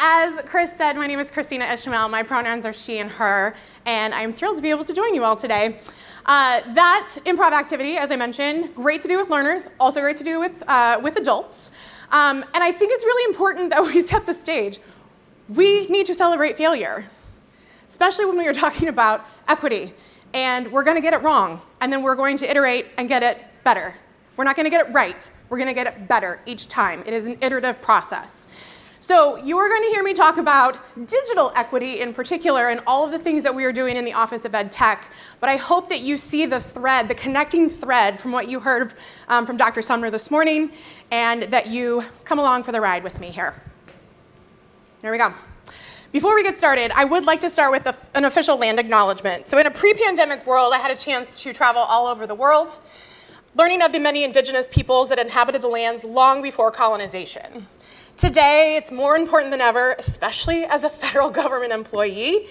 As Chris said, my name is Kristina Ishmael. My pronouns are she and her, and I'm thrilled to be able to join you all today. Uh, that improv activity, as I mentioned, great to do with learners, also great to do with, uh, with adults. Um, and I think it's really important that we set the stage. We need to celebrate failure, especially when we are talking about equity. And we're going to get it wrong, and then we're going to iterate and get it better. We're not going to get it right. We're going to get it better each time. It is an iterative process. So you are going to hear me talk about digital equity in particular and all of the things that we are doing in the Office of Ed Tech, but I hope that you see the thread, the connecting thread from what you heard um, from Dr. Sumner this morning and that you come along for the ride with me here. There we go. Before we get started, I would like to start with a, an official land acknowledgement. So in a pre-pandemic world, I had a chance to travel all over the world, learning of the many indigenous peoples that inhabited the lands long before colonization. Today, it's more important than ever, especially as a federal government employee,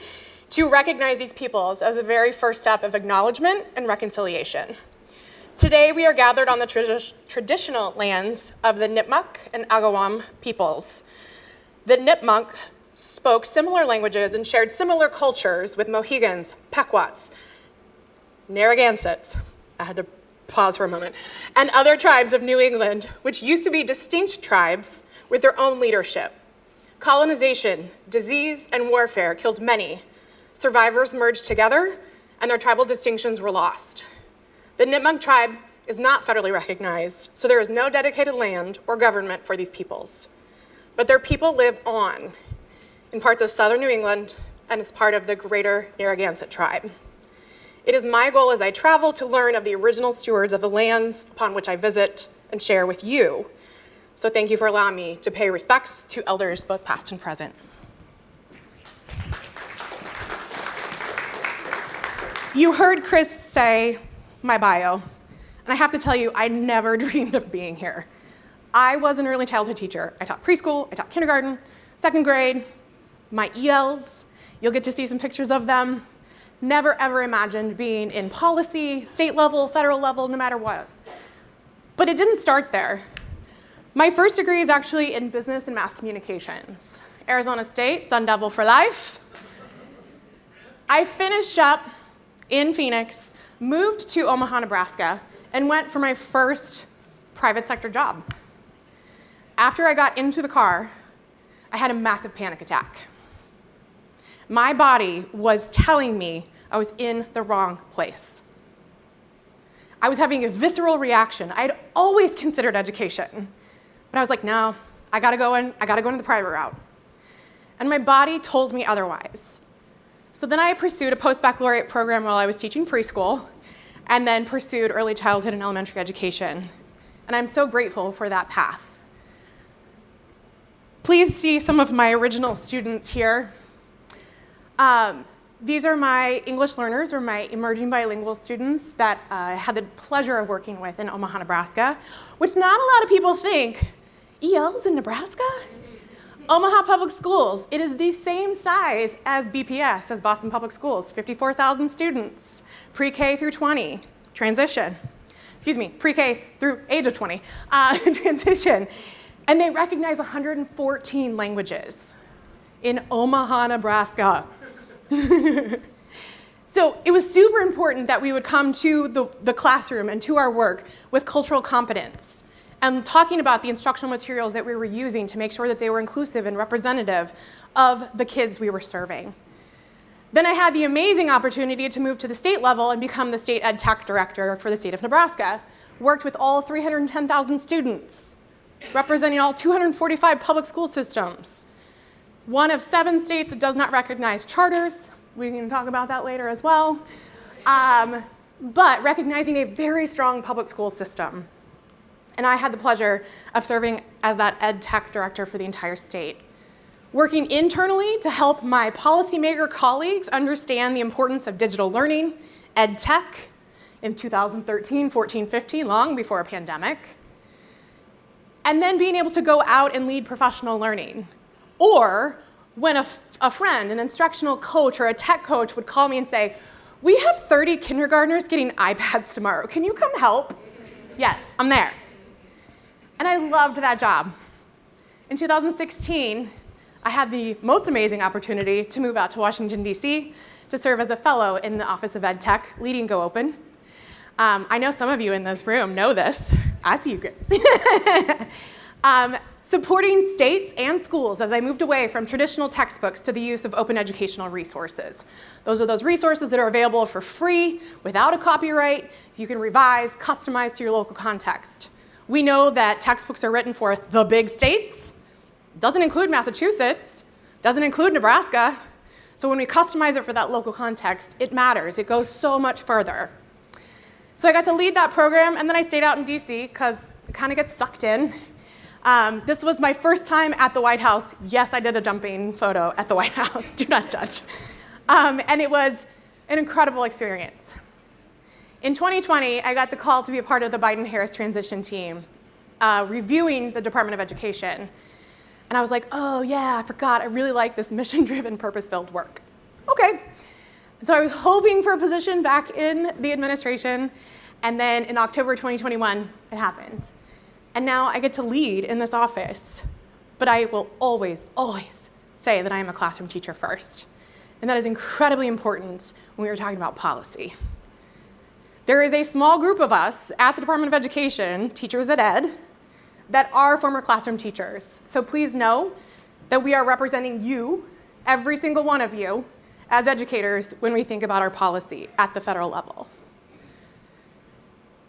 to recognize these peoples as the very first step of acknowledgement and reconciliation. Today, we are gathered on the tradi traditional lands of the Nipmuc and Agawam peoples. The Nipmuc spoke similar languages and shared similar cultures with Mohegans, Pequots, Narragansetts, I had to pause for a moment, and other tribes of New England, which used to be distinct tribes with their own leadership. Colonization, disease, and warfare killed many. Survivors merged together, and their tribal distinctions were lost. The Nipmuc tribe is not federally recognized, so there is no dedicated land or government for these peoples. But their people live on in parts of southern New England and as part of the greater Narragansett tribe. It is my goal as I travel to learn of the original stewards of the lands upon which I visit and share with you. So thank you for allowing me to pay respects to elders both past and present. You heard Chris say my bio, and I have to tell you, I never dreamed of being here. I was an early childhood teacher. I taught preschool, I taught kindergarten, second grade, my ELs, you'll get to see some pictures of them. Never ever imagined being in policy, state level, federal level, no matter what. But it didn't start there. My first degree is actually in business and mass communications. Arizona State, Sun Devil for life. I finished up in Phoenix, moved to Omaha, Nebraska, and went for my first private sector job. After I got into the car, I had a massive panic attack. My body was telling me I was in the wrong place. I was having a visceral reaction. I had always considered education, but I was like, no, I gotta go in, I gotta go into the private route. And my body told me otherwise. So then I pursued a post-baccalaureate program while I was teaching preschool, and then pursued early childhood and elementary education. And I'm so grateful for that path. Please see some of my original students here. Um, these are my English learners or my emerging bilingual students that uh, I had the pleasure of working with in Omaha, Nebraska, which not a lot of people think, ELs in Nebraska? Omaha Public Schools, it is the same size as BPS, as Boston Public Schools, 54,000 students, pre-K through 20, transition. Excuse me, pre-K through age of 20, uh, transition. And they recognize 114 languages in Omaha, Nebraska. so it was super important that we would come to the, the classroom and to our work with cultural competence and talking about the instructional materials that we were using to make sure that they were inclusive and representative of the kids we were serving. Then I had the amazing opportunity to move to the state level and become the state ed tech director for the state of Nebraska. Worked with all 310,000 students, representing all 245 public school systems one of seven states that does not recognize charters. We can talk about that later as well. Um, but recognizing a very strong public school system. And I had the pleasure of serving as that ed tech director for the entire state. Working internally to help my policymaker colleagues understand the importance of digital learning, ed tech, in 2013, 14, 15, long before a pandemic. And then being able to go out and lead professional learning, or when a, a friend, an instructional coach or a tech coach would call me and say, we have 30 kindergartners getting iPads tomorrow. Can you come help? Yes, I'm there. And I loved that job. In 2016, I had the most amazing opportunity to move out to Washington, D.C. to serve as a fellow in the Office of Ed Tech, leading Go Open. Um, I know some of you in this room know this. I see you guys. um, supporting states and schools as I moved away from traditional textbooks to the use of open educational resources. Those are those resources that are available for free, without a copyright. You can revise, customize to your local context. We know that textbooks are written for the big states, doesn't include Massachusetts, doesn't include Nebraska. So when we customize it for that local context, it matters. It goes so much further. So I got to lead that program, and then I stayed out in DC because it kind of gets sucked in. Um, this was my first time at the White House. Yes, I did a jumping photo at the White House. Do not judge. Um, and it was an incredible experience. In 2020, I got the call to be a part of the Biden-Harris transition team, uh, reviewing the Department of Education. And I was like, oh yeah, I forgot, I really like this mission-driven, purpose-filled work. Okay. So I was hoping for a position back in the administration, and then in October 2021, it happened. And now I get to lead in this office. But I will always, always say that I am a classroom teacher first. And that is incredibly important when we are talking about policy. There is a small group of us at the Department of Education, teachers at Ed, that are former classroom teachers. So please know that we are representing you, every single one of you, as educators when we think about our policy at the federal level.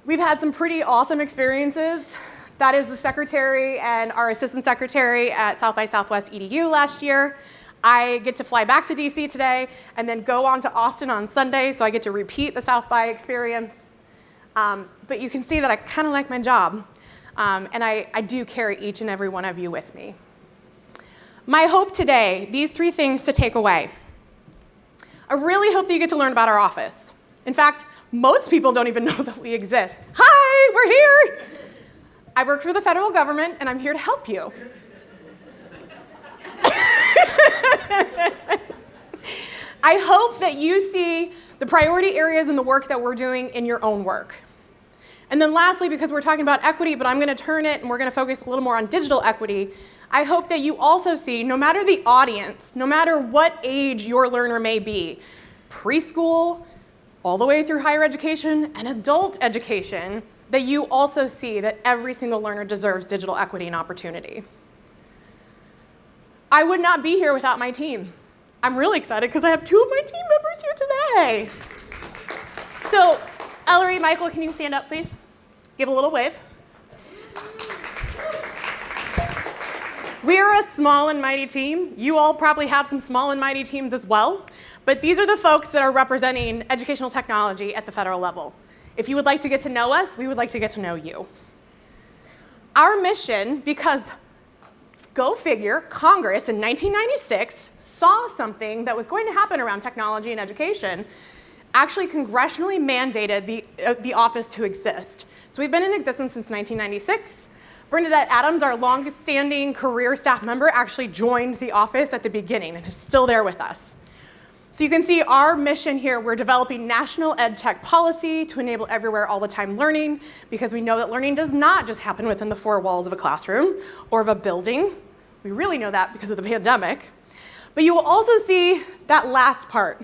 We've had some pretty awesome experiences. That is the secretary and our assistant secretary at South by Southwest EDU last year. I get to fly back to DC today and then go on to Austin on Sunday, so I get to repeat the South by experience. Um, but you can see that I kind of like my job. Um, and I, I do carry each and every one of you with me. My hope today, these three things to take away. I really hope that you get to learn about our office. In fact, most people don't even know that we exist. Hi, we're here. I work for the federal government and I'm here to help you. I hope that you see the priority areas in the work that we're doing in your own work. And then lastly, because we're talking about equity, but I'm going to turn it and we're going to focus a little more on digital equity, I hope that you also see, no matter the audience, no matter what age your learner may be, preschool, all the way through higher education, and adult education, that you also see that every single learner deserves digital equity and opportunity. I would not be here without my team. I'm really excited because I have two of my team members here today. So Ellery, Michael, can you stand up, please? Give a little wave. We are a small and mighty team. You all probably have some small and mighty teams as well. But these are the folks that are representing educational technology at the federal level. If you would like to get to know us, we would like to get to know you. Our mission, because go figure, Congress in 1996 saw something that was going to happen around technology and education actually congressionally mandated the, uh, the office to exist. So we've been in existence since 1996. Bernadette Adams, our longest-standing career staff member, actually joined the office at the beginning and is still there with us. So you can see our mission here, we're developing national ed tech policy to enable everywhere all the time learning because we know that learning does not just happen within the four walls of a classroom or of a building. We really know that because of the pandemic. But you will also see that last part,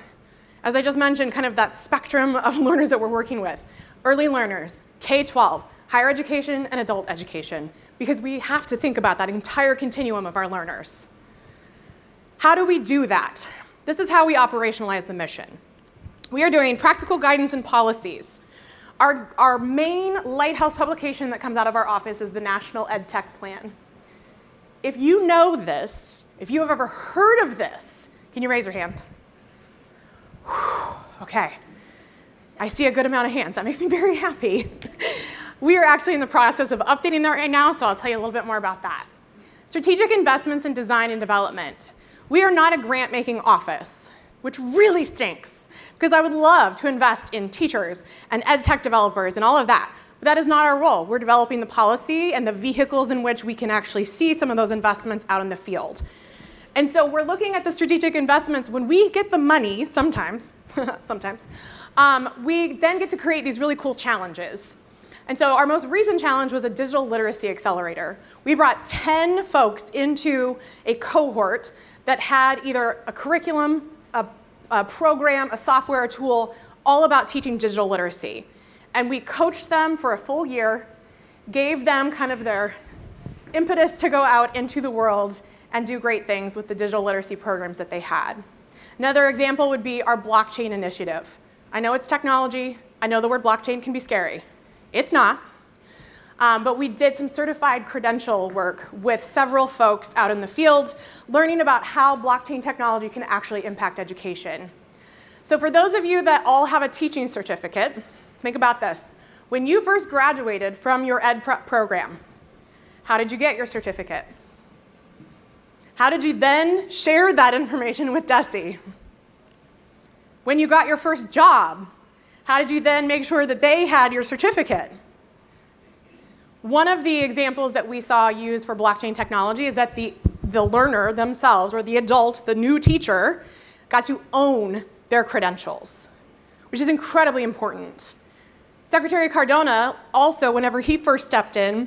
as I just mentioned, kind of that spectrum of learners that we're working with. Early learners, K-12, higher education, and adult education, because we have to think about that entire continuum of our learners. How do we do that? This is how we operationalize the mission. We are doing practical guidance and policies. Our, our main lighthouse publication that comes out of our office is the National Ed Tech Plan. If you know this, if you have ever heard of this, can you raise your hand? Okay. I see a good amount of hands. That makes me very happy. we are actually in the process of updating that right now, so I'll tell you a little bit more about that. Strategic investments in design and development. We are not a grant-making office, which really stinks, because I would love to invest in teachers and ed tech developers and all of that. But that is not our role. We're developing the policy and the vehicles in which we can actually see some of those investments out in the field. And so we're looking at the strategic investments. When we get the money, sometimes, sometimes, um, we then get to create these really cool challenges. And so our most recent challenge was a digital literacy accelerator. We brought 10 folks into a cohort that had either a curriculum, a, a program, a software, a tool, all about teaching digital literacy. And we coached them for a full year, gave them kind of their impetus to go out into the world and do great things with the digital literacy programs that they had. Another example would be our blockchain initiative. I know it's technology. I know the word blockchain can be scary. It's not. Um, but we did some certified credential work with several folks out in the field, learning about how blockchain technology can actually impact education. So for those of you that all have a teaching certificate, think about this. When you first graduated from your ed prep program, how did you get your certificate? How did you then share that information with DESE? When you got your first job, how did you then make sure that they had your certificate? One of the examples that we saw used for blockchain technology is that the, the learner themselves, or the adult, the new teacher, got to own their credentials, which is incredibly important. Secretary Cardona also, whenever he first stepped in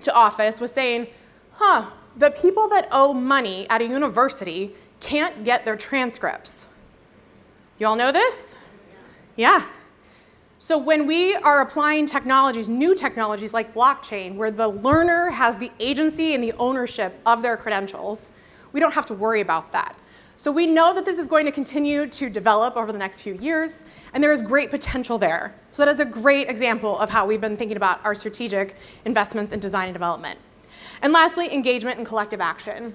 to office, was saying, huh, the people that owe money at a university can't get their transcripts. You all know this? Yeah. So when we are applying technologies, new technologies like blockchain, where the learner has the agency and the ownership of their credentials, we don't have to worry about that. So we know that this is going to continue to develop over the next few years, and there is great potential there. So that is a great example of how we've been thinking about our strategic investments in design and development. And lastly, engagement and collective action.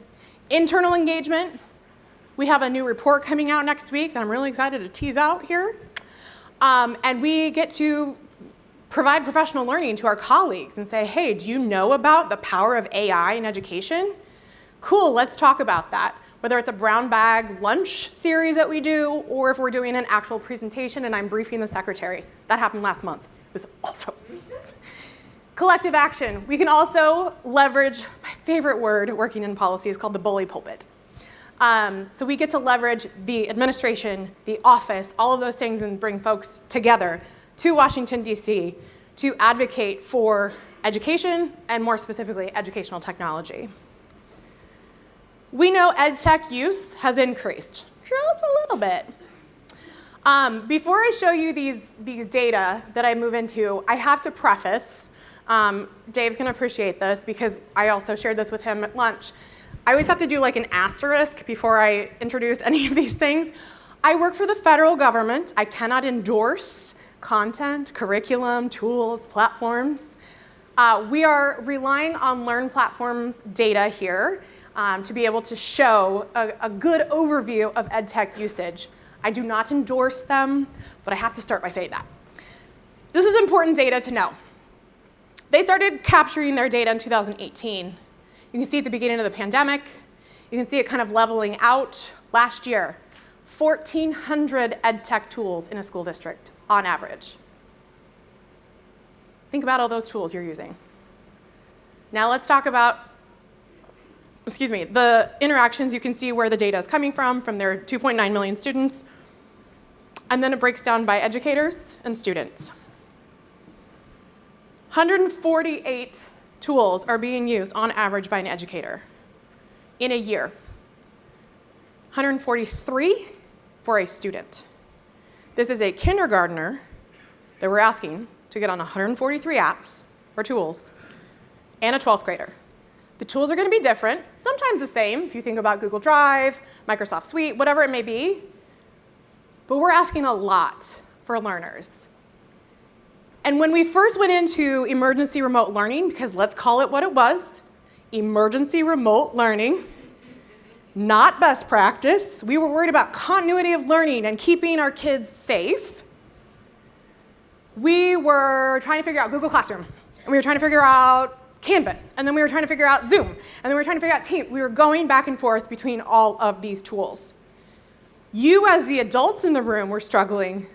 Internal engagement, we have a new report coming out next week that I'm really excited to tease out here. Um, and we get to provide professional learning to our colleagues and say, hey, do you know about the power of AI in education? Cool, let's talk about that. Whether it's a brown bag lunch series that we do, or if we're doing an actual presentation and I'm briefing the secretary. That happened last month. It was awesome. Collective action. We can also leverage, my favorite word working in policy is called the bully pulpit. Um, so we get to leverage the administration, the office, all of those things and bring folks together to Washington, D.C. to advocate for education and more specifically educational technology. We know ed tech use has increased, just a little bit. Um, before I show you these, these data that I move into, I have to preface um, Dave's going to appreciate this because I also shared this with him at lunch. I always have to do like an asterisk before I introduce any of these things. I work for the federal government. I cannot endorse content, curriculum, tools, platforms. Uh, we are relying on Learn Platforms data here um, to be able to show a, a good overview of EdTech usage. I do not endorse them, but I have to start by saying that. This is important data to know. They started capturing their data in 2018. You can see at the beginning of the pandemic, you can see it kind of leveling out last year. 1,400 ed tech tools in a school district on average. Think about all those tools you're using. Now let's talk about, excuse me, the interactions. You can see where the data is coming from, from their 2.9 million students. And then it breaks down by educators and students. 148 tools are being used on average by an educator in a year. 143 for a student. This is a kindergartner that we're asking to get on 143 apps or tools and a 12th grader. The tools are going to be different, sometimes the same if you think about Google Drive, Microsoft Suite, whatever it may be. But we're asking a lot for learners. And when we first went into emergency remote learning, because let's call it what it was, emergency remote learning, not best practice. We were worried about continuity of learning and keeping our kids safe. We were trying to figure out Google Classroom, and we were trying to figure out Canvas, and then we were trying to figure out Zoom, and then we were trying to figure out Team. We were going back and forth between all of these tools. You as the adults in the room were struggling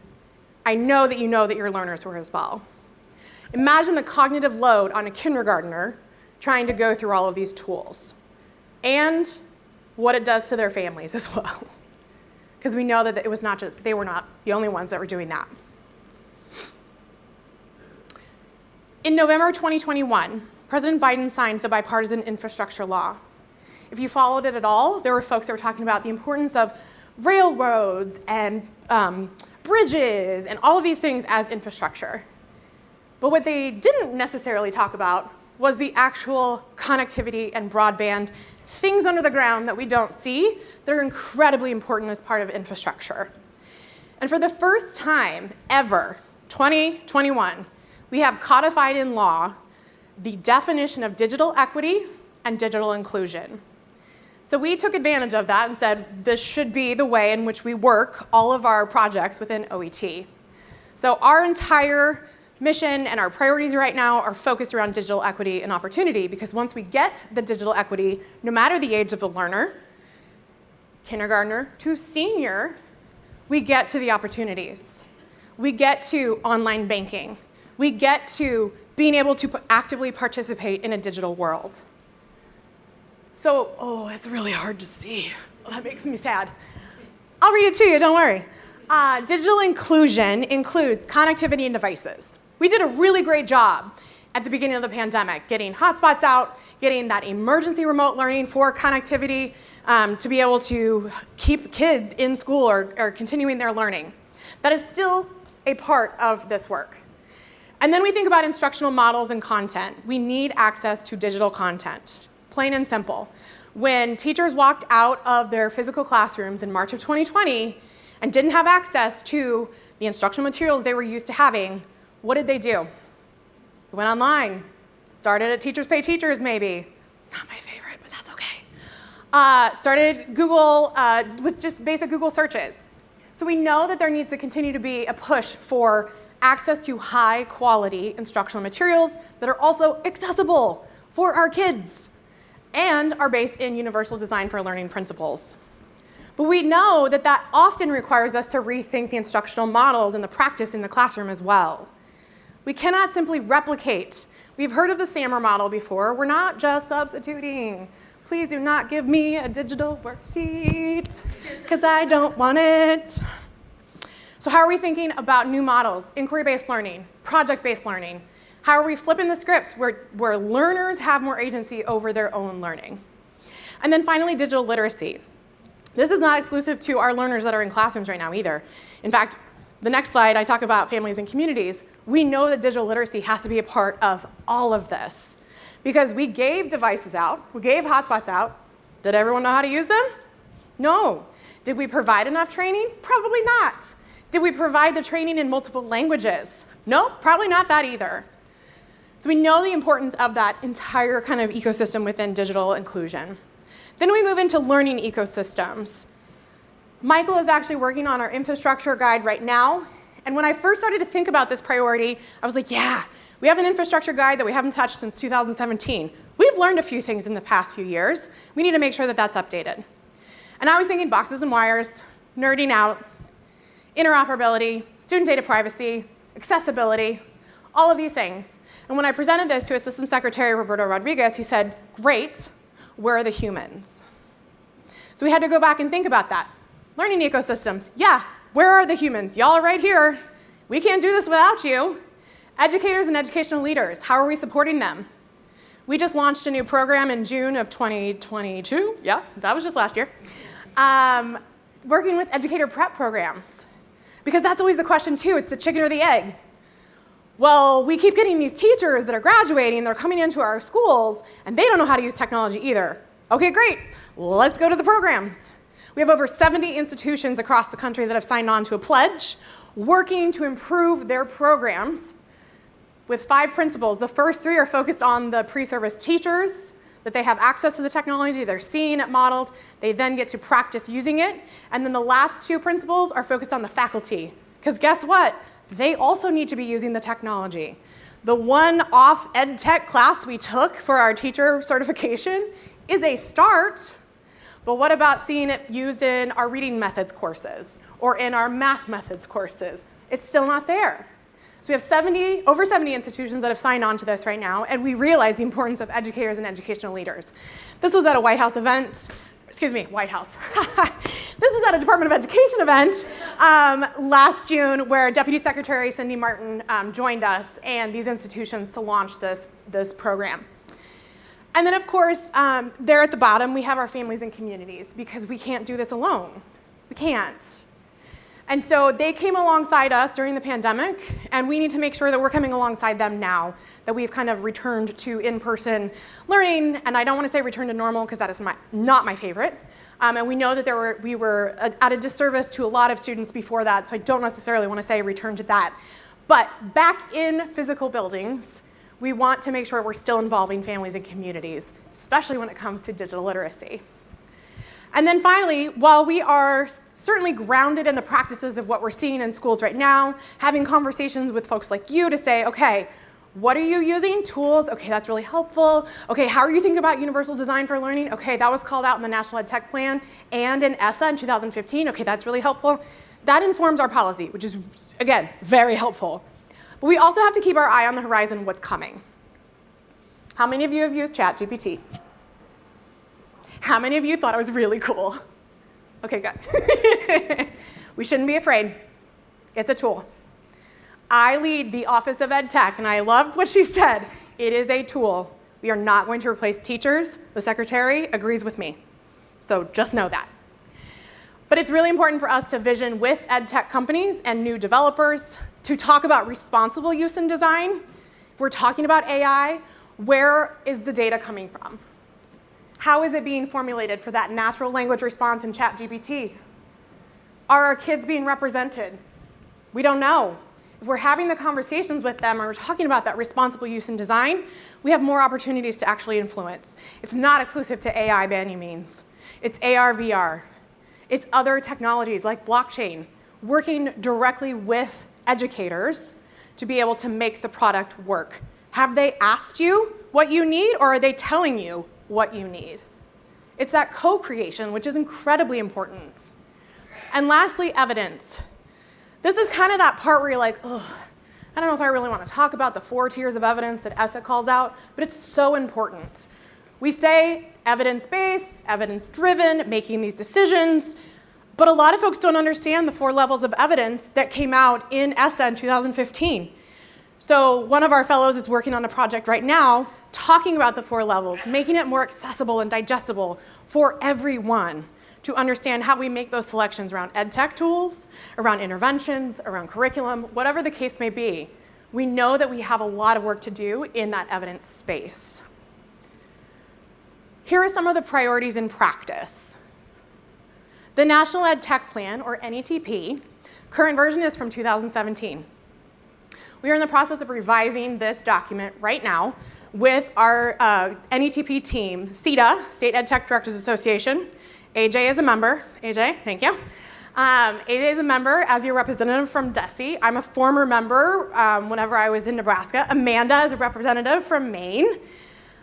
I know that you know that your learners were as well. Imagine the cognitive load on a kindergartner trying to go through all of these tools and what it does to their families as well. Because we know that it was not just, they were not the only ones that were doing that. In November 2021, President Biden signed the bipartisan infrastructure law. If you followed it at all, there were folks that were talking about the importance of railroads and um, bridges and all of these things as infrastructure. But what they didn't necessarily talk about was the actual connectivity and broadband, things under the ground that we don't see that are incredibly important as part of infrastructure. And for the first time ever, 2021, we have codified in law the definition of digital equity and digital inclusion. So we took advantage of that and said this should be the way in which we work all of our projects within OET. So our entire mission and our priorities right now are focused around digital equity and opportunity because once we get the digital equity, no matter the age of the learner, kindergartner to senior, we get to the opportunities. We get to online banking. We get to being able to actively participate in a digital world. So, oh, it's really hard to see. that makes me sad. I'll read it to you, don't worry. Uh, digital inclusion includes connectivity and devices. We did a really great job at the beginning of the pandemic, getting hotspots out, getting that emergency remote learning for connectivity um, to be able to keep kids in school or, or continuing their learning. That is still a part of this work. And then we think about instructional models and content. We need access to digital content plain and simple. When teachers walked out of their physical classrooms in March of 2020 and didn't have access to the instructional materials they were used to having, what did they do? They went online, started at Teachers Pay Teachers maybe. Not my favorite, but that's okay. Uh, started Google uh, with just basic Google searches. So we know that there needs to continue to be a push for access to high quality instructional materials that are also accessible for our kids and are based in universal design for learning principles. But we know that that often requires us to rethink the instructional models and the practice in the classroom as well. We cannot simply replicate. We've heard of the SAMR model before. We're not just substituting. Please do not give me a digital worksheet because I don't want it. So how are we thinking about new models, inquiry-based learning, project-based learning, how are we flipping the script where, where learners have more agency over their own learning? And then finally, digital literacy. This is not exclusive to our learners that are in classrooms right now either. In fact, the next slide, I talk about families and communities. We know that digital literacy has to be a part of all of this because we gave devices out, we gave hotspots out. Did everyone know how to use them? No. Did we provide enough training? Probably not. Did we provide the training in multiple languages? No, probably not that either. So we know the importance of that entire kind of ecosystem within digital inclusion. Then we move into learning ecosystems. Michael is actually working on our infrastructure guide right now. And when I first started to think about this priority, I was like, yeah, we have an infrastructure guide that we haven't touched since 2017. We've learned a few things in the past few years. We need to make sure that that's updated. And I was thinking boxes and wires, nerding out, interoperability, student data privacy, accessibility, all of these things. And when I presented this to Assistant Secretary Roberto Rodriguez, he said, great, where are the humans? So we had to go back and think about that. Learning ecosystems, yeah, where are the humans? Y'all are right here. We can't do this without you. Educators and educational leaders, how are we supporting them? We just launched a new program in June of 2022. Yeah, that was just last year. Um, working with educator prep programs. Because that's always the question too, it's the chicken or the egg. Well, we keep getting these teachers that are graduating, they're coming into our schools, and they don't know how to use technology either. Okay, great. Let's go to the programs. We have over 70 institutions across the country that have signed on to a pledge working to improve their programs with five principles. The first three are focused on the pre-service teachers, that they have access to the technology, they're seeing it modeled, they then get to practice using it. And then the last two principles are focused on the faculty. Because guess what? They also need to be using the technology. The one off ed tech class we took for our teacher certification is a start, but what about seeing it used in our reading methods courses or in our math methods courses? It's still not there. So we have 70, over 70 institutions that have signed on to this right now, and we realize the importance of educators and educational leaders. This was at a White House event excuse me, White House. this is at a Department of Education event um, last June where Deputy Secretary Cindy Marten um, joined us and these institutions to launch this, this program. And then, of course, um, there at the bottom, we have our families and communities because we can't do this alone. We can't. And so they came alongside us during the pandemic, and we need to make sure that we're coming alongside them now, that we've kind of returned to in-person learning, and I don't want to say return to normal because that is my, not my favorite. Um, and we know that there were, we were at a disservice to a lot of students before that, so I don't necessarily want to say return to that. But back in physical buildings, we want to make sure we're still involving families and communities, especially when it comes to digital literacy. And then finally, while we are certainly grounded in the practices of what we're seeing in schools right now, having conversations with folks like you to say, okay, what are you using? Tools, okay, that's really helpful. Okay, how are you thinking about universal design for learning? Okay, that was called out in the National Ed Tech Plan and in ESSA in 2015. Okay, that's really helpful. That informs our policy, which is, again, very helpful. But we also have to keep our eye on the horizon what's coming. How many of you have used ChatGPT? How many of you thought it was really cool? Okay, good. we shouldn't be afraid. It's a tool. I lead the Office of Ed Tech, and I love what she said. It is a tool. We are not going to replace teachers. The secretary agrees with me. So just know that. But it's really important for us to vision with ed tech companies and new developers to talk about responsible use in design. If we're talking about AI, where is the data coming from? How is it being formulated for that natural language response in ChatGPT? Are our kids being represented? We don't know. If we're having the conversations with them and we're talking about that responsible use in design, we have more opportunities to actually influence. It's not exclusive to AI by any means. It's AR, VR. It's other technologies like blockchain, working directly with educators to be able to make the product work. Have they asked you what you need or are they telling you what you need. It's that co-creation, which is incredibly important. And lastly, evidence. This is kind of that part where you're like, ugh, I don't know if I really want to talk about the four tiers of evidence that ESSA calls out, but it's so important. We say evidence-based, evidence-driven, making these decisions, but a lot of folks don't understand the four levels of evidence that came out in ESSA in 2015. So one of our fellows is working on a project right now talking about the four levels, making it more accessible and digestible for everyone to understand how we make those selections around ed tech tools, around interventions, around curriculum, whatever the case may be. We know that we have a lot of work to do in that evidence space. Here are some of the priorities in practice. The National Ed Tech Plan, or NETP, current version is from 2017. We are in the process of revising this document right now with our uh, NETP team, SETDA, State Ed Tech Directors Association. AJ is a member. AJ, thank you. Um, AJ is a member as your representative from DESE. I'm a former member um, whenever I was in Nebraska. Amanda is a representative from Maine.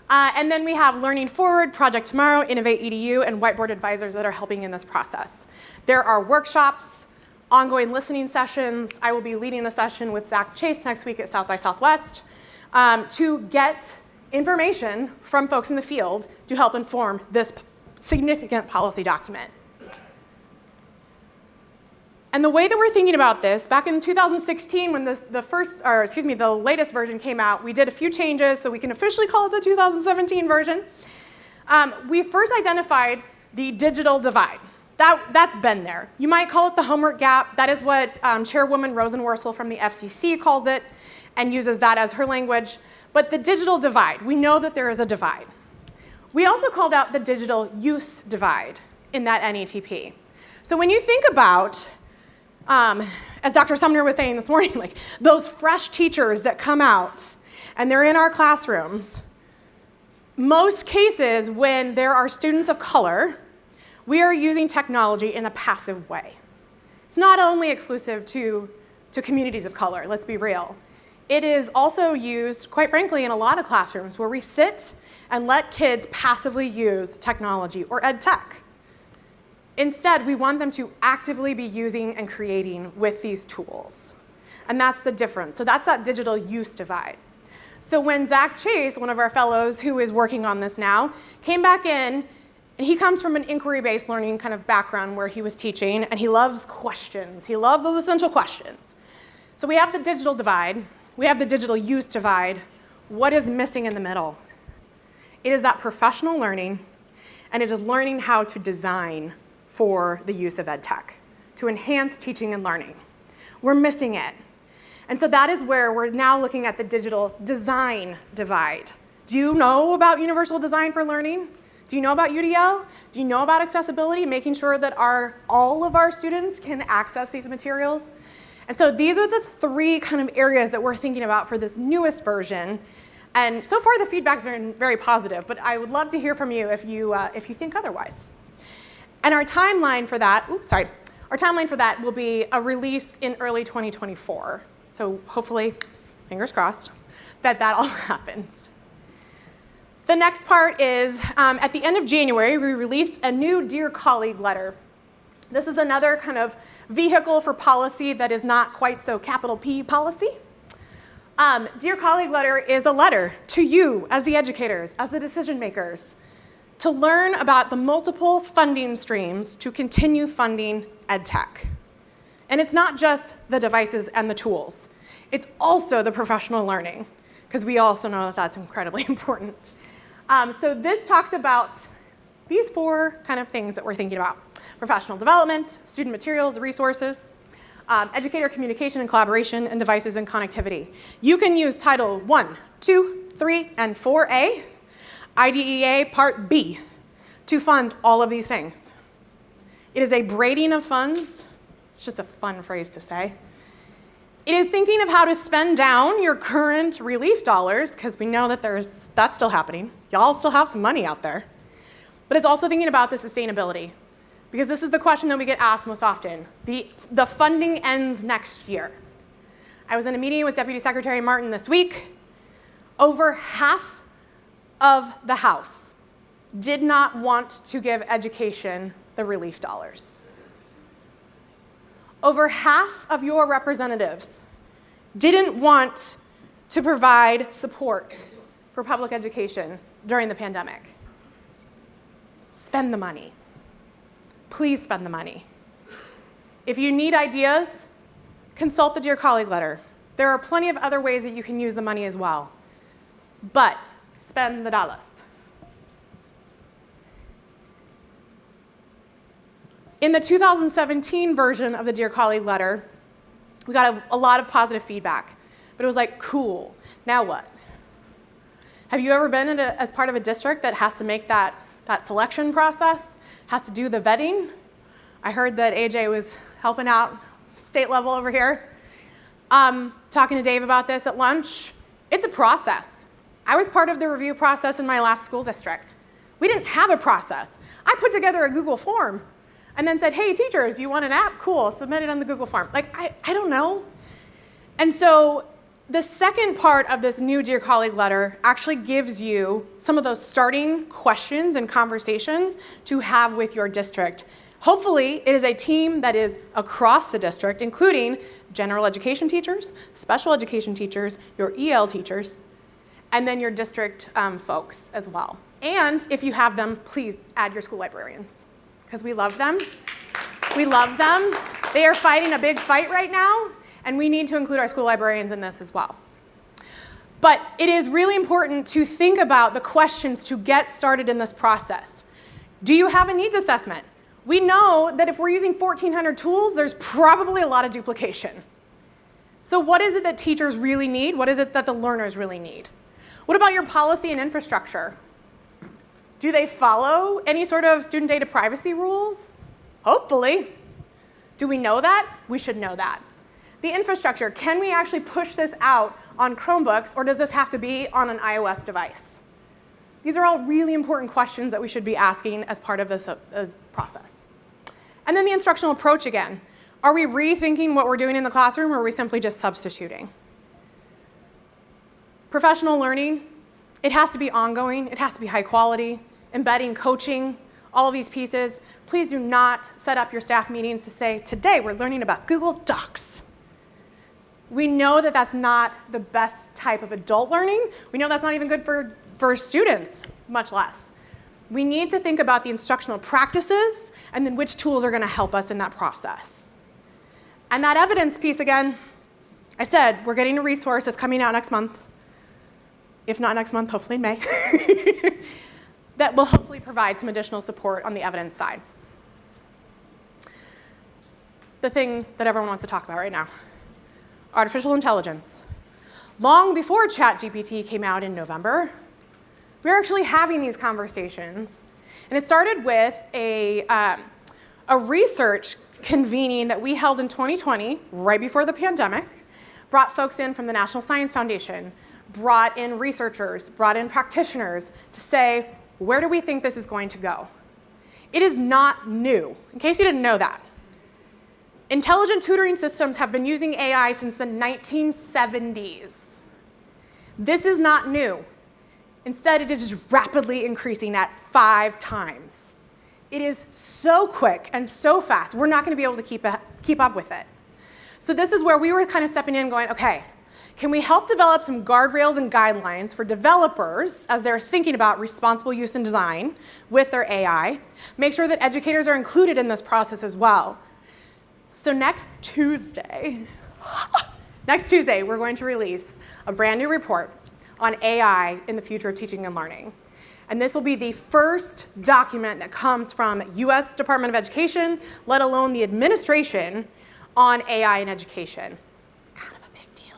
Uh, and then we have Learning Forward, Project Tomorrow, Innovate EDU, and Whiteboard advisors that are helping in this process. There are workshops, ongoing listening sessions. I will be leading a session with Zach Chase next week at South by Southwest um, to get information from folks in the field to help inform this significant policy document. And the way that we're thinking about this, back in 2016 when this, the first, or excuse me, the latest version came out, we did a few changes so we can officially call it the 2017 version. Um, we first identified the digital divide. That, that's been there. You might call it the homework gap. That is what um, Chairwoman Rosenworcel from the FCC calls it and uses that as her language. But the digital divide, we know that there is a divide. We also called out the digital use divide in that NETP. So when you think about, um, as Dr. Sumner was saying this morning, like those fresh teachers that come out and they're in our classrooms, most cases when there are students of color, we are using technology in a passive way. It's not only exclusive to, to communities of color, let's be real. It is also used, quite frankly, in a lot of classrooms where we sit and let kids passively use technology or ed tech. Instead, we want them to actively be using and creating with these tools. And that's the difference. So that's that digital use divide. So when Zach Chase, one of our fellows who is working on this now, came back in And he comes from an inquiry-based learning kind of background where he was teaching, and he loves questions. He loves those essential questions. So we have the digital divide. We have the digital use divide. What is missing in the middle? It is that professional learning, and it is learning how to design for the use of ed tech, to enhance teaching and learning. We're missing it. And so that is where we're now looking at the digital design divide. Do you know about universal design for learning? Do you know about UDL? Do you know about accessibility, making sure that our, all of our students can access these materials? And so these are the three kind of areas that we're thinking about for this newest version. And so far the feedback's been very positive, but I would love to hear from you if you, uh, if you think otherwise. And our timeline for that, oops, sorry, our timeline for that will be a release in early 2024. So hopefully, fingers crossed, that that all happens. The next part is, um, at the end of January, we released a new Dear Colleague letter. This is another kind of vehicle for policy that is not quite so capital P policy. Um, Dear Colleague letter is a letter to you as the educators, as the decision makers, to learn about the multiple funding streams to continue funding EdTech. And it's not just the devices and the tools. It's also the professional learning, because we also know that that's incredibly important. Um, so this talks about these four kind of things that we're thinking about. Professional development, student materials, resources, um, educator communication and collaboration, and devices and connectivity. You can use Title 1, 2, 3, and 4A, IDEA Part B, to fund all of these things. It is a braiding of funds. It's just a fun phrase to say. It is thinking of how to spend down your current relief dollars, because we know that there's, that's still happening. Y'all still have some money out there. But it's also thinking about the sustainability, because this is the question that we get asked most often. The, the funding ends next year. I was in a meeting with Deputy Secretary Marten this week. Over half of the House did not want to give education the relief dollars over half of your representatives didn't want to provide support for public education during the pandemic. Spend the money. Please spend the money. If you need ideas, consult the Dear Colleague letter. There are plenty of other ways that you can use the money as well. But spend the dollars. In the 2017 version of the Dear Colleague letter, we got a, a lot of positive feedback, but it was like, cool, now what? Have you ever been a, as part of a district that has to make that, that selection process, has to do the vetting? I heard that AJ was helping out state level over here. Um, talking to Dave about this at lunch, it's a process. I was part of the review process in my last school district. We didn't have a process. I put together a Google form and then said, hey, teachers, you want an app? Cool, submit it on the Google form. Like, I, I don't know. And so the second part of this new Dear Colleague letter actually gives you some of those starting questions and conversations to have with your district. Hopefully, it is a team that is across the district, including general education teachers, special education teachers, your EL teachers, and then your district um, folks as well. And if you have them, please add your school librarians because we love them. We love them. They are fighting a big fight right now, and we need to include our school librarians in this as well. But it is really important to think about the questions to get started in this process. Do you have a needs assessment? We know that if we're using 1,400 tools, there's probably a lot of duplication. So what is it that teachers really need? What is it that the learners really need? What about your policy and infrastructure? Do they follow any sort of student data privacy rules? Hopefully. Do we know that? We should know that. The infrastructure, can we actually push this out on Chromebooks or does this have to be on an iOS device? These are all really important questions that we should be asking as part of this, uh, this process. And then the instructional approach again. Are we rethinking what we're doing in the classroom or are we simply just substituting? Professional learning, it has to be ongoing, it has to be high quality, embedding coaching, all of these pieces. Please do not set up your staff meetings to say, today we're learning about Google Docs. We know that that's not the best type of adult learning. We know that's not even good for, for students, much less. We need to think about the instructional practices and then which tools are going to help us in that process. And that evidence piece, again, I said we're getting a resource that's coming out next month. If not next month, hopefully in May. that will hopefully provide some additional support on the evidence side. The thing that everyone wants to talk about right now, artificial intelligence. Long before ChatGPT came out in November, we were actually having these conversations. And it started with a, um, a research convening that we held in 2020, right before the pandemic, brought folks in from the National Science Foundation, brought in researchers, brought in practitioners to say, where do we think this is going to go? It is not new, in case you didn't know that. Intelligent tutoring systems have been using AI since the 1970s. This is not new. Instead, it is rapidly increasing at five times. It is so quick and so fast, we're not going to be able to keep, keep up with it. So this is where we were kind of stepping in going, okay, can we help develop some guardrails and guidelines for developers as they're thinking about responsible use and design with their AI? Make sure that educators are included in this process as well. So next Tuesday, next Tuesday, we're going to release a brand new report on AI in the future of teaching and learning. And this will be the first document that comes from US Department of Education, let alone the administration, on AI in education. It's kind of a big deal.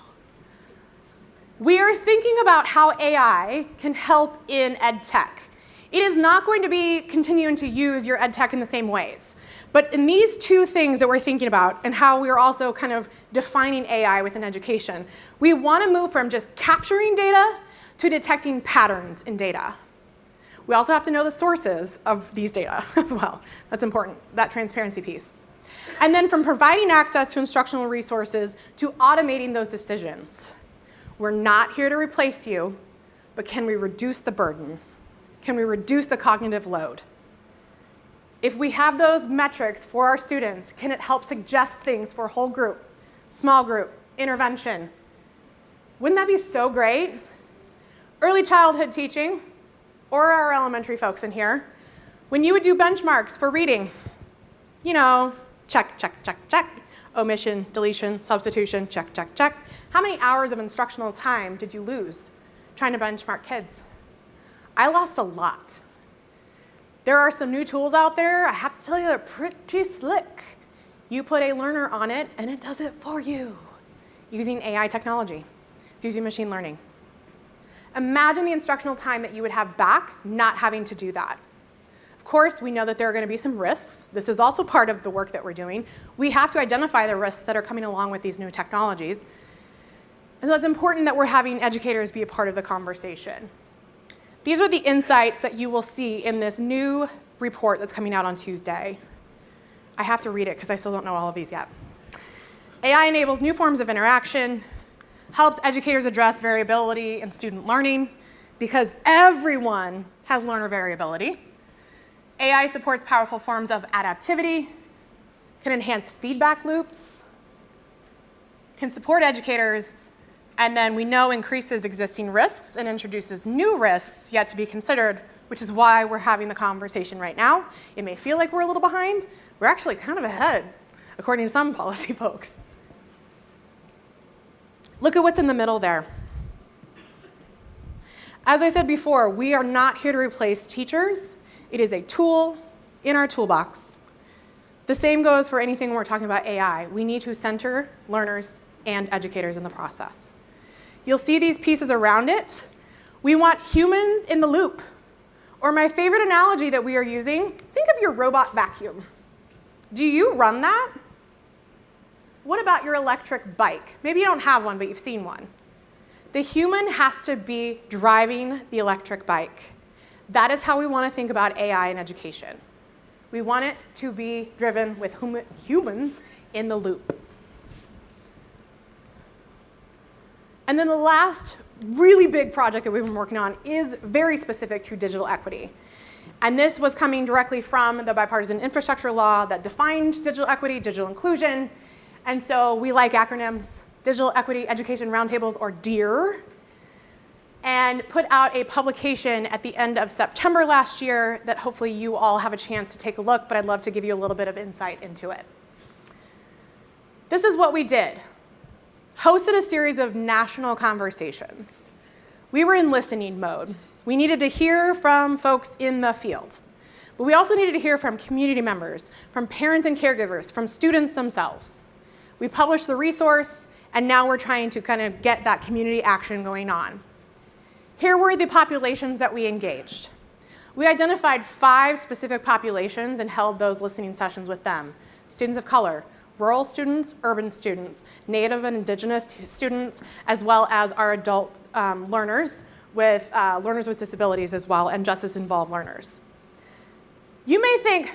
We are thinking about how AI can help in ed tech. It is not going to be continuing to use your ed tech in the same ways. But in these two things that we're thinking about and how we're also kind of defining AI within education, we want to move from just capturing data to detecting patterns in data. We also have to know the sources of these data as well. That's important, that transparency piece. And then from providing access to instructional resources to automating those decisions. We're not here to replace you, but can we reduce the burden? Can we reduce the cognitive load? If we have those metrics for our students, can it help suggest things for a whole group, small group, intervention? Wouldn't that be so great? Early childhood teaching, or our elementary folks in here, when you would do benchmarks for reading, you know, check, check, check, check, omission, deletion, substitution, check, check, check. How many hours of instructional time did you lose trying to benchmark kids? I lost a lot. There are some new tools out there. I have to tell you, they're pretty slick. You put a learner on it, and it does it for you using AI technology. It's using machine learning. Imagine the instructional time that you would have back not having to do that Of course, we know that there are going to be some risks. This is also part of the work that we're doing. We have to identify the risks that are coming along with these new technologies. And so it's important that we're having educators be a part of the conversation. These are the insights that you will see in this new report that's coming out on Tuesday. I have to read it because I still don't know all of these yet. AI enables new forms of interaction, helps educators address variability in student learning because everyone has learner variability. AI supports powerful forms of adaptivity, can enhance feedback loops, can support educators, and then we know increases existing risks and introduces new risks yet to be considered, which is why we're having the conversation right now. It may feel like we're a little behind. We're actually kind of ahead, according to some policy folks. Look at what's in the middle there. As I said before, we are not here to replace teachers. It is a tool in our toolbox. The same goes for anything we're talking about AI. We need to center learners and educators in the process. You'll see these pieces around it. We want humans in the loop. Or my favorite analogy that we are using, think of your robot vacuum. Do you run that? What about your electric bike? Maybe you don't have one, but you've seen one. The human has to be driving the electric bike. That is how we want to think about AI in education. We want it to be driven with hum humans in the loop. And then the last really big project that we've been working on is very specific to digital equity. And this was coming directly from the bipartisan infrastructure law that defined digital equity, digital inclusion. And so we like acronyms, Digital Equity Education Roundtables, or DEER. And and put out a publication at the end of September last year that hopefully you all have a chance to take a look, but I'd love to give you a little bit of insight into it. This is what we did. Hosted a series of national conversations. We were in listening mode. We needed to hear from folks in the field. But we also needed to hear from community members, from parents and caregivers, from students themselves. We published the resource, and now we're trying to kind of get that community action going on. Here were the populations that we engaged. We identified five specific populations and held those listening sessions with them. Students of color, rural students, urban students, Native and Indigenous students, as well as our adult um, learners with uh, learners with disabilities as well, and justice-involved learners. You may think,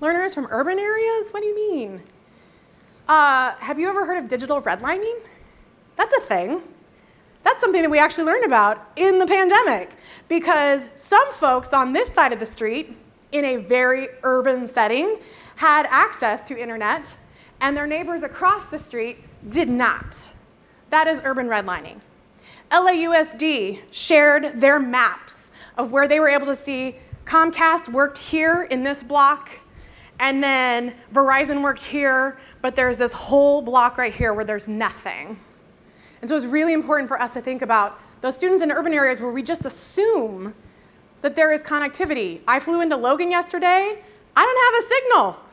learners from urban areas? What do you mean? Uh, have you ever heard of digital redlining? That's a thing. That's something that we actually learned about in the pandemic because some folks on this side of the street in a very urban setting had access to internet and their neighbors across the street did not. That is urban redlining. LAUSD shared their maps of where they were able to see Comcast worked here in this block, and then Verizon worked here, but there's this whole block right here where there's nothing. And so it's really important for us to think about those students in urban areas where we just assume that there is connectivity. I flew into Logan yesterday. I don't have a signal.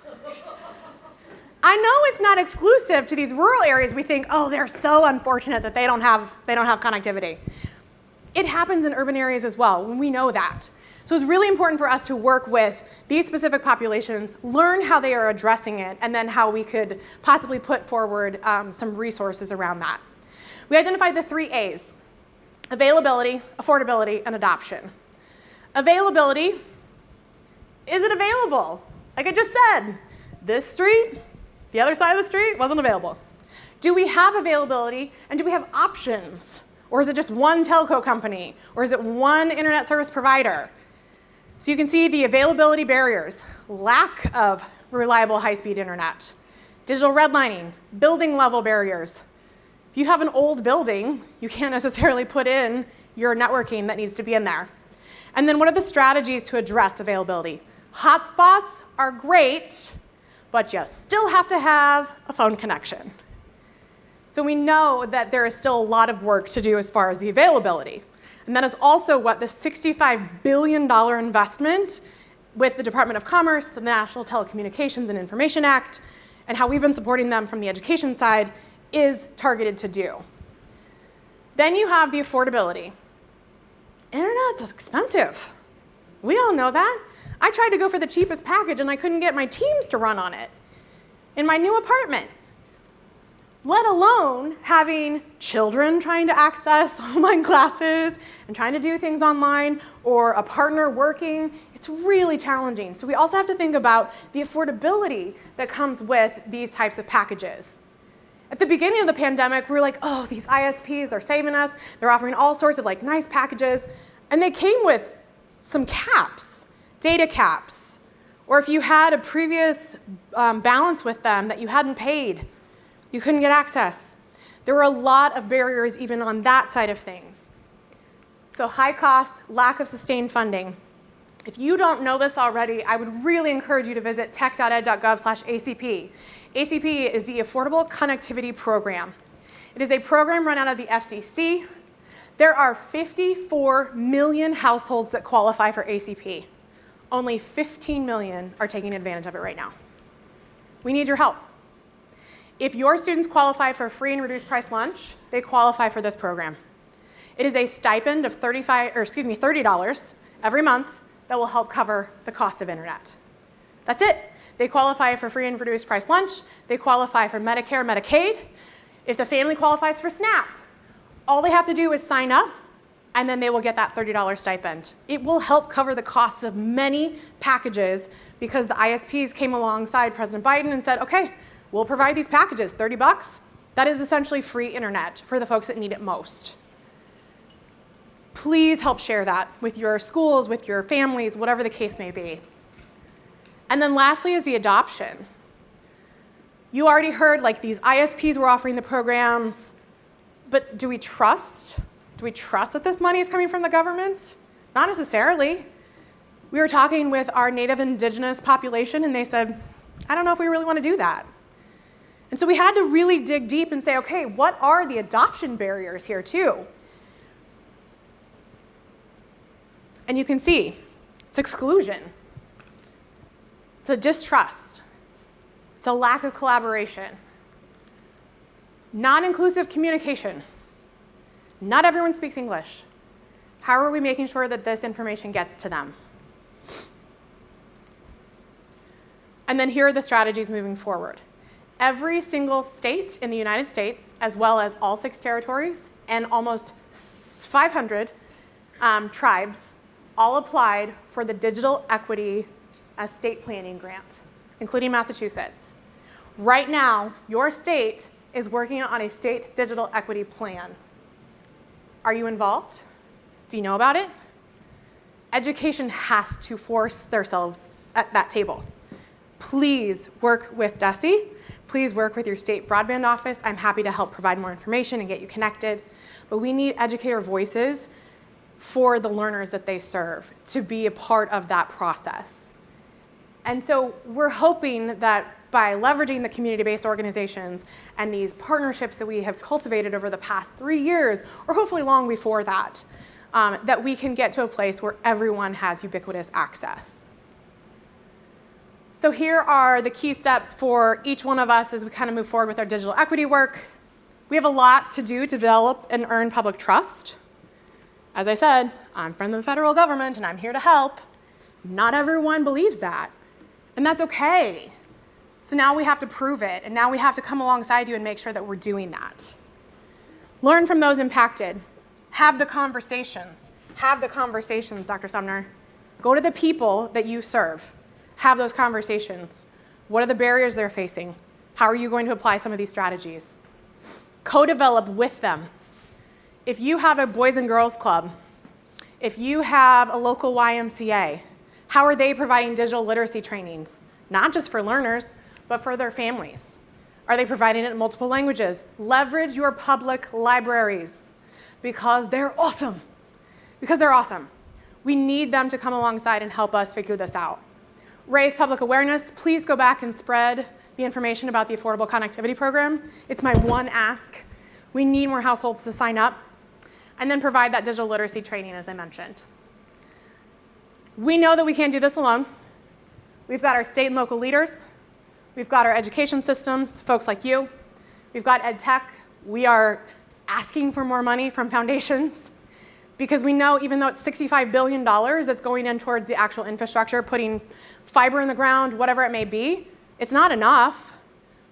I know it's not exclusive to these rural areas. We think, oh, they're so unfortunate that they don't have, they don't have connectivity. It happens in urban areas as well, we know that. So it's really important for us to work with these specific populations, learn how they are addressing it, and then how we could possibly put forward um, some resources around that. We identified the three A's, availability, affordability, and adoption. Availability, is it available? Like I just said, this street, the other side of the street wasn't available. Do we have availability and do we have options? Or is it just one telco company? Or is it one internet service provider? So you can see the availability barriers, lack of reliable high-speed internet, digital redlining, building level barriers. If you have an old building, you can't necessarily put in your networking that needs to be in there. And then what are the strategies to address availability? Hotspots are great, but you still have to have a phone connection. So we know that there is still a lot of work to do as far as the availability. And that is also what the $65 billion investment with the Department of Commerce, the National Telecommunications and Information Act, and how we've been supporting them from the education side is targeted to do. Then you have the affordability. Internet is expensive. We all know that. I tried to go for the cheapest package and I couldn't get my teams to run on it in my new apartment let alone having children trying to access online classes and trying to do things online or a partner working. It's really challenging. So we also have to think about the affordability that comes with these types of packages. At the beginning of the pandemic, we were like, oh, these ISPs, they're saving us. They're offering all sorts of like nice packages. And they came with some caps, data caps. Or if you had a previous um, balance with them that you hadn't paid, you couldn't get access. There were a lot of barriers even on that side of things. So high cost, lack of sustained funding. If you don't know this already, I would really encourage you to visit tech.ed.gov slash ACP. ACP is the Affordable Connectivity Program. It is a program run out of the FCC. There are 54 million households that qualify for ACP. Only 15 million are taking advantage of it right now. We need your help. If your students qualify for free and reduced price lunch, they qualify for this program. It is a stipend of 35, or excuse me, $30 every month that will help cover the cost of internet. That's it. They qualify for free and reduced price lunch. They qualify for Medicare, Medicaid. If the family qualifies for SNAP, all they have to do is sign up and then they will get that $30 stipend. It will help cover the costs of many packages because the ISPs came alongside President Biden and said, okay, We'll provide these packages, 30 bucks. That is essentially free internet for the folks that need it most. Please help share that with your schools, with your families, whatever the case may be. And then lastly is the adoption. You already heard like these ISPs were offering the programs, but do we trust Do we trust that this money is coming from the government? Not necessarily. We were talking with our native indigenous population and they said, I don't know if we really want to do that. And so we had to really dig deep and say, okay, what are the adoption barriers here too? And you can see, it's exclusion. It's a distrust. It's a lack of collaboration. Non-inclusive communication. Not everyone speaks English. How are we making sure that this information gets to them? And then here are the strategies moving forward. Every single state in the United States, as well as all six territories and almost 500 um, tribes, all applied for the Digital Equity State Planning Grant, including Massachusetts. Right now, your state is working on a state digital equity plan. Are you involved? Do you know about it? Education has to force themselves at that table. Please work with DESE. Please work with your state broadband office. I'm happy to help provide more information and get you connected. But we need educator voices for the learners that they serve to be a part of that process. And so we're hoping that by leveraging the community-based organizations and these partnerships that we have cultivated over the past three years, or hopefully long before that, um, that we can get to a place where everyone has ubiquitous access. So here are the key steps for each one of us as we kind of move forward with our digital equity work. We have a lot to do to develop and earn public trust. As I said, I'm from the federal government and I'm here to help. Not everyone believes that, and that's okay. So now we have to prove it, and now we have to come alongside you and make sure that we're doing that. Learn from those impacted. Have the conversations. Have the conversations, Dr. Sumner. Go to the people that you serve. Have those conversations. What are the barriers they're facing? How are you going to apply some of these strategies? Co-develop with them. If you have a Boys and Girls Club, if you have a local YMCA, how are they providing digital literacy trainings? Not just for learners, but for their families? Are they providing it in multiple languages? Leverage your public libraries because they're awesome. Because they're awesome. We need them to come alongside and help us figure this out. Raise public awareness. Please go back and spread the information about the Affordable Connectivity Program. It's my one ask. We need more households to sign up. And then provide that digital literacy training, as I mentioned. We know that we can't do this alone. We've got our state and local leaders. We've got our education systems, folks like you. We've got ed tech. We are asking for more money from foundations because we know even though it's $65 billion that's going in towards the actual infrastructure, putting fiber in the ground, whatever it may be, it's not enough.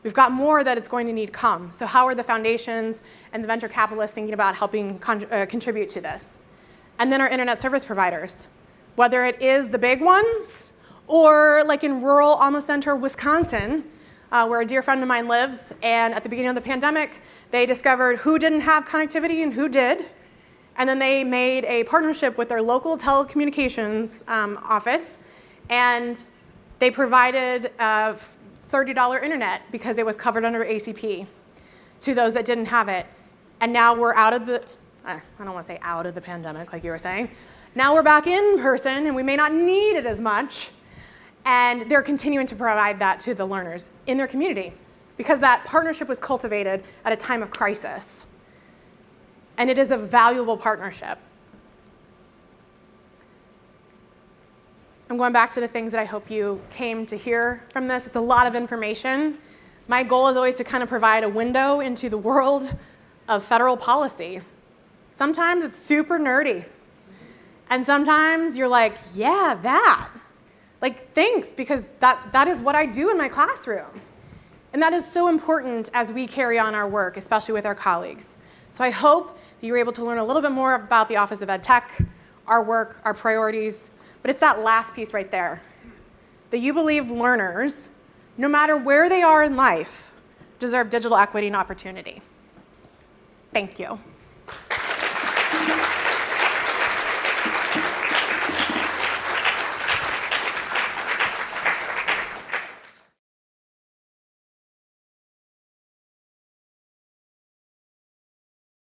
We've got more that it's going to need come. So how are the foundations and the venture capitalists thinking about helping con uh, contribute to this? And then our internet service providers, whether it is the big ones or like in rural Alma Center, Wisconsin, uh, where a dear friend of mine lives, and at the beginning of the pandemic, they discovered who didn't have connectivity and who did. And then they made a partnership with their local telecommunications um, office, and they provided uh, $30 internet because it was covered under ACP to those that didn't have it. And now we're out of the, uh, I don't want to say out of the pandemic like you were saying. Now we're back in person and we may not need it as much, and they're continuing to provide that to the learners in their community because that partnership was cultivated at a time of crisis. And it is a valuable partnership. I'm going back to the things that I hope you came to hear from this. It's a lot of information. My goal is always to kind of provide a window into the world of federal policy. Sometimes it's super nerdy. And sometimes you're like, yeah, that. Like, thanks, because that, that is what I do in my classroom. And that is so important as we carry on our work, especially with our colleagues. So I hope that you were able to learn a little bit more about the Office of Ed Tech, our work, our priorities, but it's that last piece right there. That you believe learners, no matter where they are in life, deserve digital equity and opportunity. Thank you.